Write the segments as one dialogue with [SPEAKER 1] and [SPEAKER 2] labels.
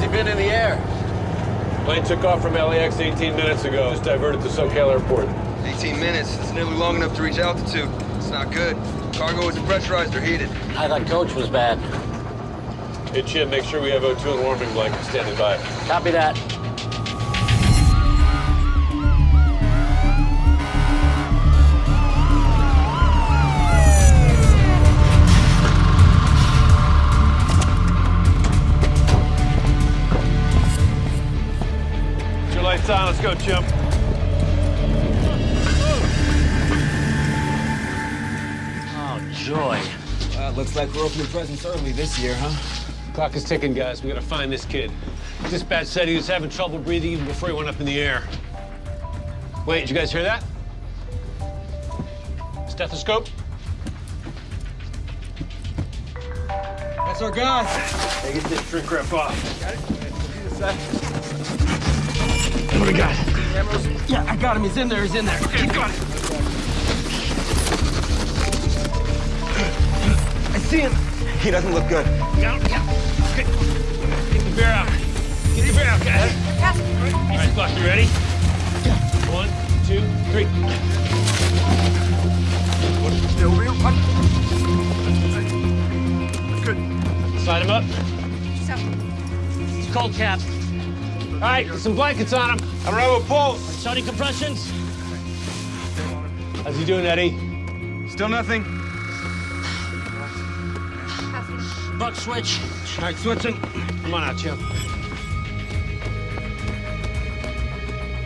[SPEAKER 1] he been in the air?
[SPEAKER 2] Plane took off from LAX 18 minutes ago. It's diverted to SoCal Airport.
[SPEAKER 3] 18 minutes. That's nearly long enough to reach altitude. It's not good. Cargo isn't pressurized or heated.
[SPEAKER 1] I thought coach was bad.
[SPEAKER 2] Hey, Chim, make sure we have O2 and warming blankets standing by.
[SPEAKER 1] Copy that.
[SPEAKER 2] Get on. Let's go, Chim.
[SPEAKER 1] Oh, joy.
[SPEAKER 4] Uh, looks like we're opening presents early this year, huh?
[SPEAKER 2] Clock is ticking, guys. We gotta find this kid. Dispatch said he was having trouble breathing even before he went up in the air. Wait, did you guys hear that? Stethoscope?
[SPEAKER 4] That's our guy.
[SPEAKER 2] Hey, get this shrink wrap off.
[SPEAKER 4] Yeah, I got him. He's in there. He's in there.
[SPEAKER 2] Okay, got it.
[SPEAKER 4] I see him. He doesn't look good.
[SPEAKER 2] Down, yeah. Okay. Get the bear out. Get your bear out, guys. All right, Buck, you ready? One, two, three.
[SPEAKER 4] Still real. Good.
[SPEAKER 2] Slide him up. It's cold cap. All right, get some blankets on him. I don't have a pulse.
[SPEAKER 1] Starting compressions.
[SPEAKER 2] How's he doing, Eddie?
[SPEAKER 4] Still nothing.
[SPEAKER 1] Buck switch.
[SPEAKER 4] All right, switching.
[SPEAKER 2] Come on out, Chim.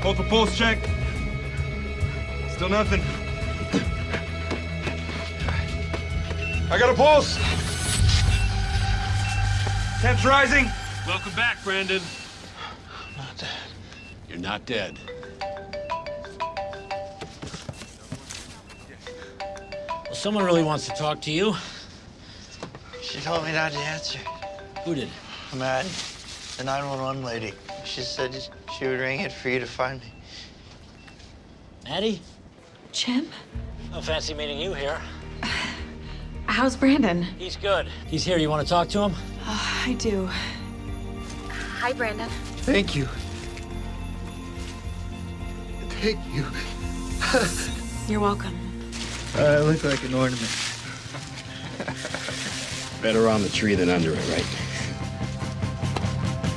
[SPEAKER 4] Hold for pulse check. Still nothing. I got a pulse. Temps rising.
[SPEAKER 2] Welcome back, Brandon. Not dead. You're not dead.
[SPEAKER 1] Well, someone really wants to talk to you.
[SPEAKER 5] She told me not to answer.
[SPEAKER 1] Who did?
[SPEAKER 5] Matt, the 911 lady. She said she would ring it for you to find me.
[SPEAKER 1] Maddie?
[SPEAKER 6] Chim?
[SPEAKER 1] No fancy meeting you here.
[SPEAKER 6] How's Brandon?
[SPEAKER 1] He's good. He's here. You want to talk to him?
[SPEAKER 6] Oh, I do. Hi, Brandon.
[SPEAKER 5] Thank you. Thank you.
[SPEAKER 6] You're welcome.
[SPEAKER 5] Uh, I look like an ornament.
[SPEAKER 7] Better on the tree than under it, right?